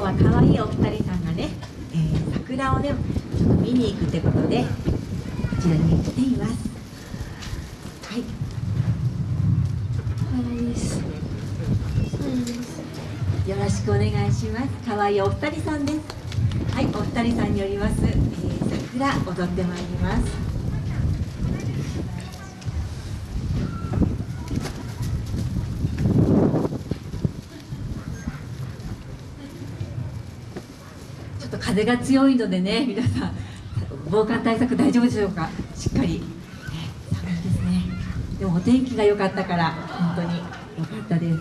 日は可愛いお二人さんがね、えー、桜をねちょっと見に行くってことでこちらに来ています。はい。はいです。よろしくお願いします。可愛いお二人さんです。はいお二人さんによります、えー、桜踊ってまいりますちょっと風が強いのでね皆さん防寒対策大丈夫でしょうか？しっかり、ね、寒いですね。でもお天気が良かったから本当に良かったです。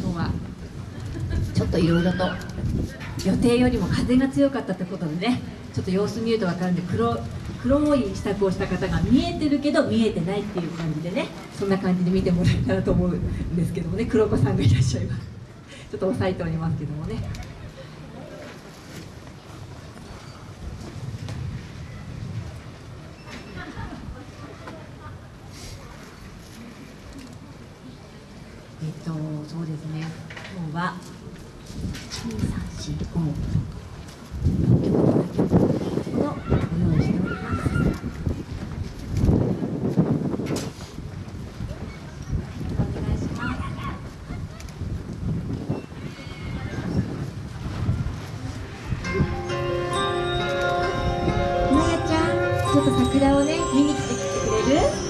今日はちょっといろいろと予定よりも風が強かったってことでねちょっと様子見ると分かるんで黒黒い支度をした方が見えてるけど見えてないっていう感じでねそんな感じで見てもらえたらと思うんですけどもね黒子さんがいらっしゃいます。ちょっと押さえておりますけどもね。えっとそうですね。今日はちょっと桜をね見に来てきてくれる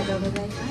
がとうございます。